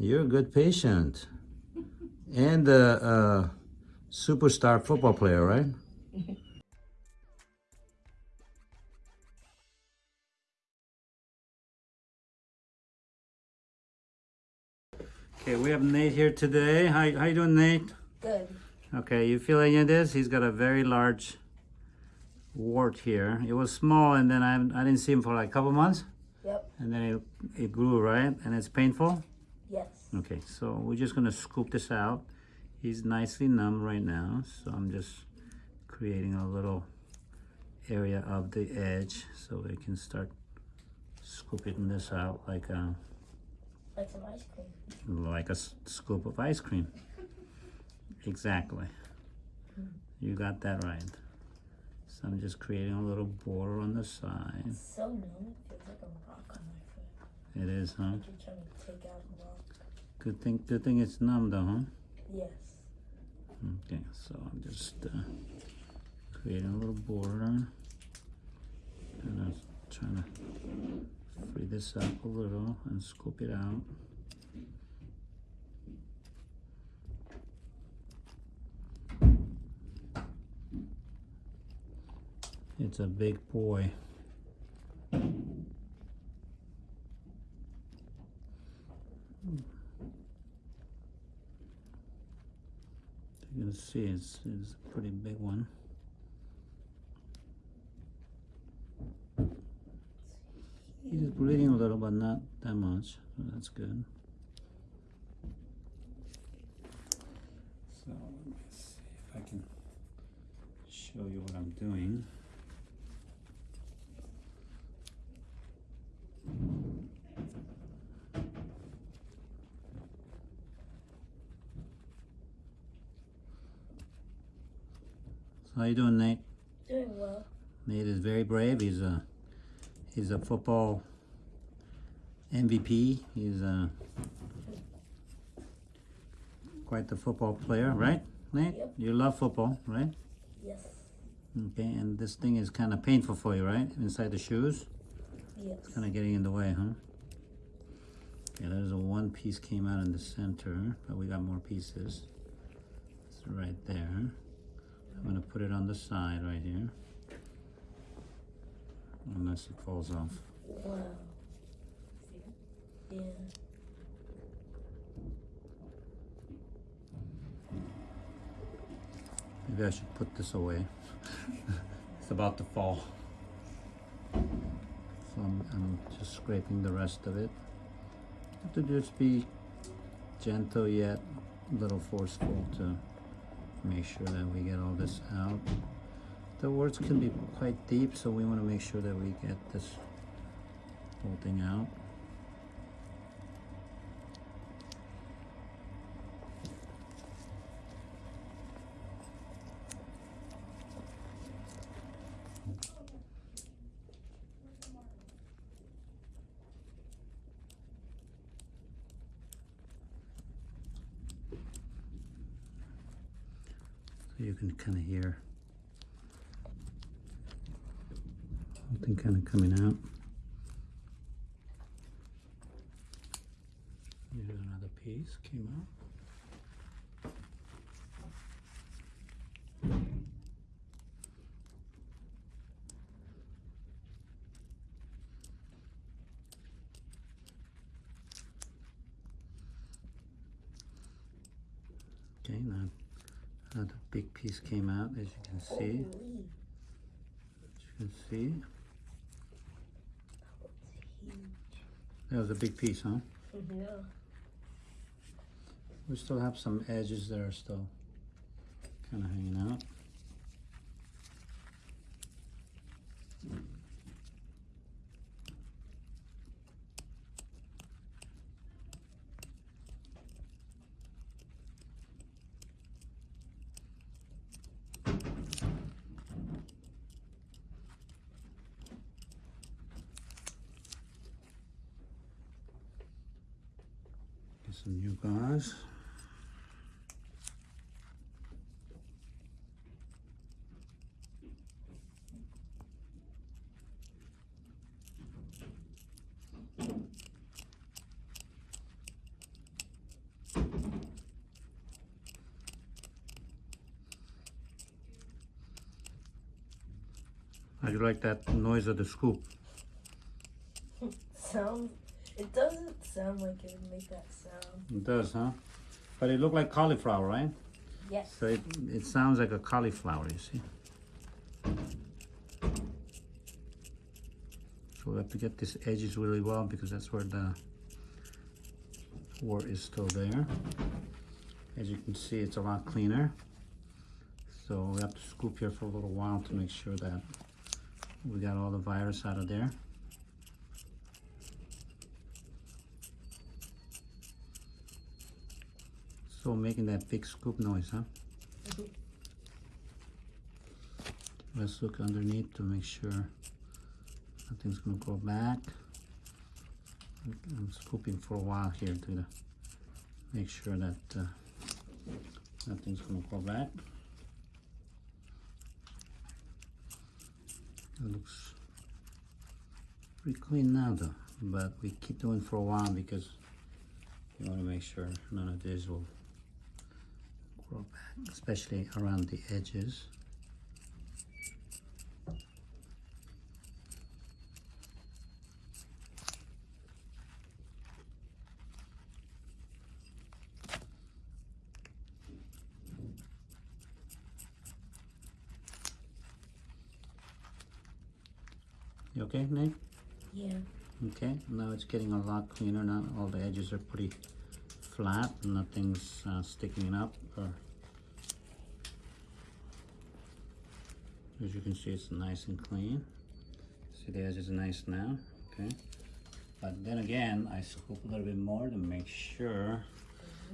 You're a good patient. And a, a superstar football player, right? okay, we have Nate here today. How, how you doing, Nate? Good. Okay, you feel any of this? He's got a very large wart here. It was small and then I, I didn't see him for like a couple months. Yep. And then it, it grew, right? And it's painful? Yes. Okay, so we're just gonna scoop this out. He's nicely numb right now, so I'm just creating a little area of the edge so we can start scooping this out like a, Like some ice cream. like a scoop of ice cream. Exactly. Hmm. You got that right. So I'm just creating a little border on the side. It's so numb. It feels like a rock on my. It is, huh? You're trying to take out. Good thing, good thing it's numb though, huh? Yes. Okay, so I'm just uh, creating a little border. And I'm trying to free this up a little and scoop it out. It's a big boy. You can see it's, it's a pretty big one. It is bleeding a little, but not that much, so that's good. So let me see if I can show you what I'm doing. How you doing, Nate? Doing well. Nate is very brave. He's a he's a football MVP. He's a quite the football player, right, Nate? Yep. You love football, right? Yes. Okay, and this thing is kind of painful for you, right? Inside the shoes, Yes. kind of getting in the way, huh? Yeah, there's a one piece came out in the center, but we got more pieces. It's right there. I'm gonna put it on the side right here. Unless it falls off. Wow. Yeah. Maybe I should put this away. it's about to fall. So I'm, I'm just scraping the rest of it. Have to just be gentle yet a little forceful to make sure that we get all this out. The words can be quite deep, so we want to make sure that we get this whole thing out. You can kind of hear something kind of coming out. Here's another piece came out. Okay, now another big piece came out, as you can see. As you can see, that was a big piece, huh? Yeah. We still have some edges that are still kind of hanging out. some new guys. How do you like that noise of the scoop? Sounds Sound like it would make that sound. It does, huh? But it looked like cauliflower, right? Yes. So it, it sounds like a cauliflower, you see? So we have to get these edges really well because that's where the wart is still there. As you can see, it's a lot cleaner. So we have to scoop here for a little while to make sure that we got all the virus out of there. So making that big scoop noise, huh? Mhm. Let's look underneath to make sure nothing's gonna go back. I'm scooping for a while here to make sure that uh, nothing's gonna go back. It looks pretty clean now though, but we keep doing for a while because you wanna make sure none of this will back, especially around the edges. You okay, Nate? Yeah. Okay, now it's getting a lot cleaner now. All the edges are pretty flat, nothing's uh, sticking up as you can see it's nice and clean. See the edges are nice now, okay? But then again, I scoop a little bit more to make sure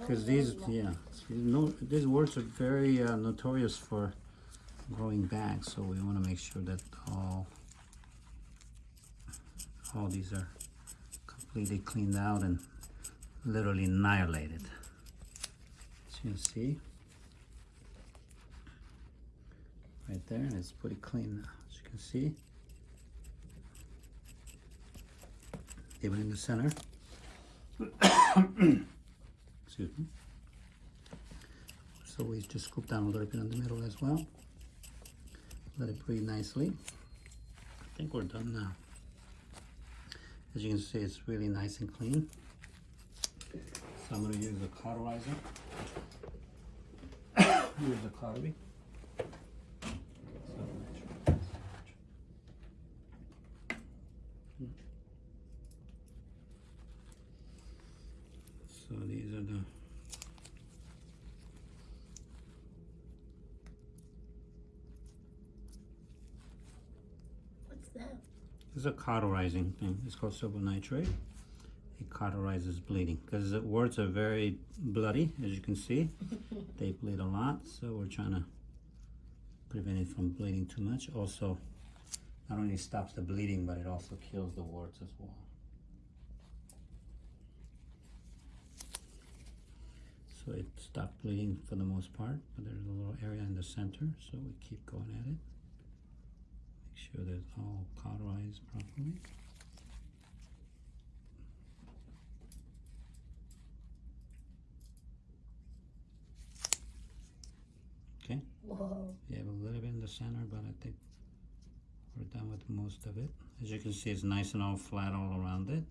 because these, yeah, no, these words are very uh, notorious for growing back, so we want to make sure that all all these are completely cleaned out and literally annihilated. As you can see, right there, and it's pretty clean now. As you can see, even in the center. Excuse me. So we just scoop down a little bit in the middle as well. Let it breathe nicely. I think we're done now. As you can see, it's really nice and clean. So I'm gonna use a cauterizer. Use a cautery. So these are the What's that? This is a cauterizing thing. It's called silver nitrate. Cauterizes bleeding because the warts are very bloody, as you can see. they bleed a lot, so we're trying to prevent it from bleeding too much. Also, not only stops the bleeding, but it also kills the warts as well. So it stopped bleeding for the most part, but there's a little area in the center, so we keep going at it. Make sure that it's all cauterized properly. Okay, Whoa. you have a little bit in the center, but I think we're done with most of it. As you can see, it's nice and all flat all around it.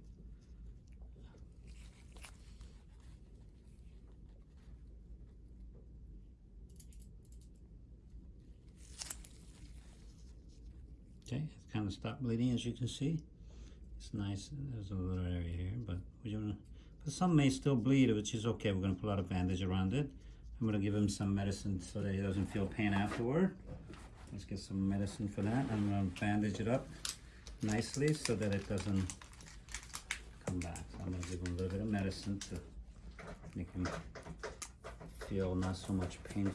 Okay, it's kind of stopped bleeding as you can see. It's nice, there's a little area here, but we're gonna, but some may still bleed, which is okay. We're gonna put a lot of bandage around it. I'm gonna give him some medicine so that he doesn't feel pain afterward. Let's get some medicine for that. I'm gonna bandage it up nicely so that it doesn't come back. So I'm gonna give him a little bit of medicine to make him feel not so much pain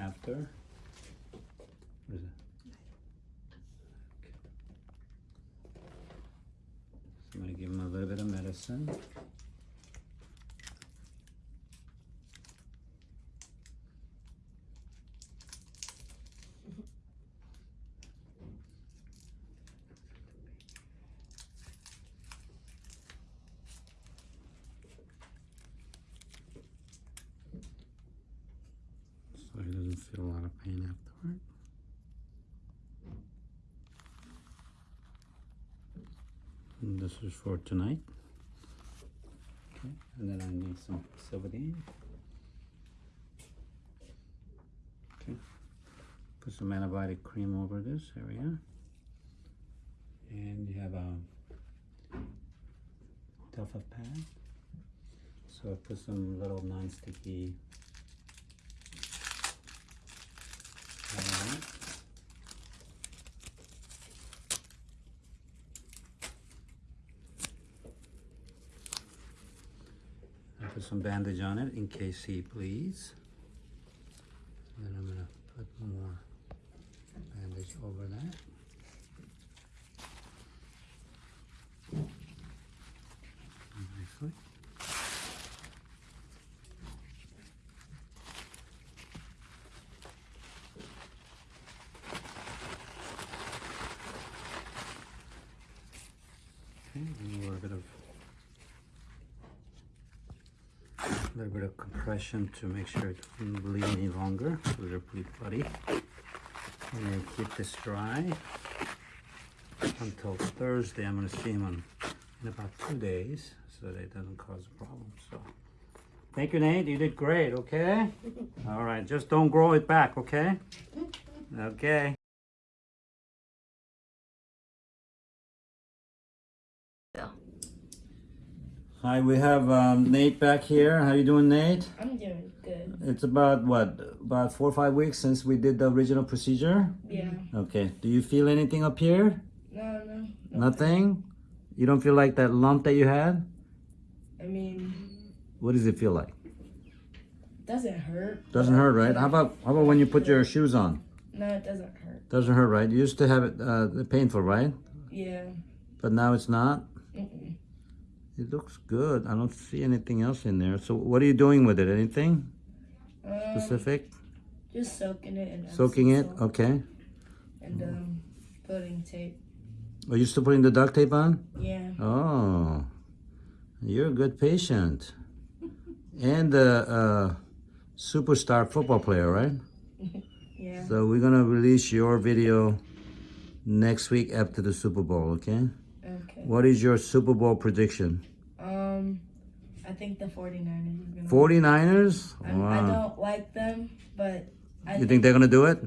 after. What is it? So I'm gonna give him a little bit of medicine. So he doesn't feel a lot of pain afterward. This is for tonight. Okay, and then I need some Silvadene. Okay, put some antibiotic cream over this area. And you have a Telfa pad. So I put some little non-sticky pad on it. I put some bandage on it in case he bleeds. Then I'm gonna put more bandage over that. Nicely. Okay, and a little bit of a little bit of compression to make sure it doesn't bleed any longer. So they're pretty bloody. And then keep this dry until Thursday. I'm gonna see him on, in about two days so that it doesn't cause a problem. So thank you, Nate. You did great, okay? All right, just don't grow it back, okay? Okay. Hi, we have um, Nate back here. How you doing, Nate? I'm doing good. It's about what, about four or five weeks since we did the original procedure. Yeah. Okay. Do you feel anything up here? No, no. Nothing. You don't feel like that lump that you had? I mean, What does it feel like? doesn't hurt. Doesn't hurt, right? How about how about when you put your shoes on? No, it doesn't hurt. Doesn't hurt, right? You used to have it uh, painful, right? Yeah. But now it's not. It looks good. I don't see anything else in there. So what are you doing with it? Anything Um, specific? just soaking it and Soaking it. Okay. and um putting tape. Are you still putting the duct tape on? Yeah. Oh, you're a good patient. And a uh, superstar football player, right? Yeah. So we're gonna release your video next week after the Super Bowl, okay? What is your Super Bowl prediction? Um, I think the 49ers is gonna. 49ers? I, I don't like them, but I You think they're gonna do it?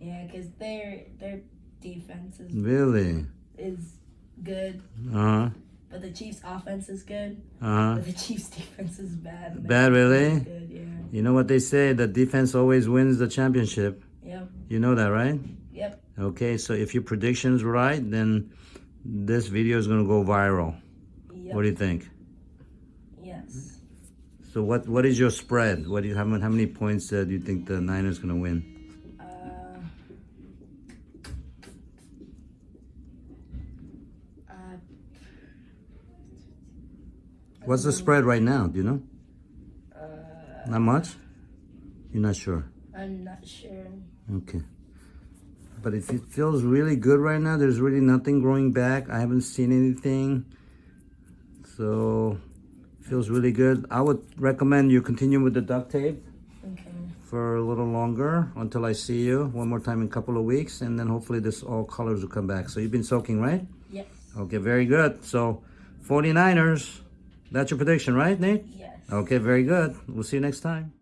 yeah, because their their defense is Really? is good, Uh-huh. but the Chiefs' offense is good, Uh-huh. but the Chiefs' defense is bad. Bad, really? Good, yeah. You know what they say, the defense always wins the championship. Yep. You know that, right? Yep. Okay, so if your prediction's right, then this video is gonna go viral. Yep. What do you think? yes. So what what is your spread? What do you how many, how many points uh, do you think the Niners gonna win? Uh, uh, What's the spread right now? Do you know? uh, Not much. You're not sure. I'm not sure. Okay. But if it feels really good right now, there's really nothing growing back. I haven't seen anything. So feels really good. I would recommend you continue with the duct tape Okay. for a little longer until I see you one more time in a couple of weeks and then hopefully this all colors will come back. So you've been soaking, right? Yes. Okay, very good. So 49ers, that's your prediction, right, Nate? Yes. Okay, very good. We'll see you next time.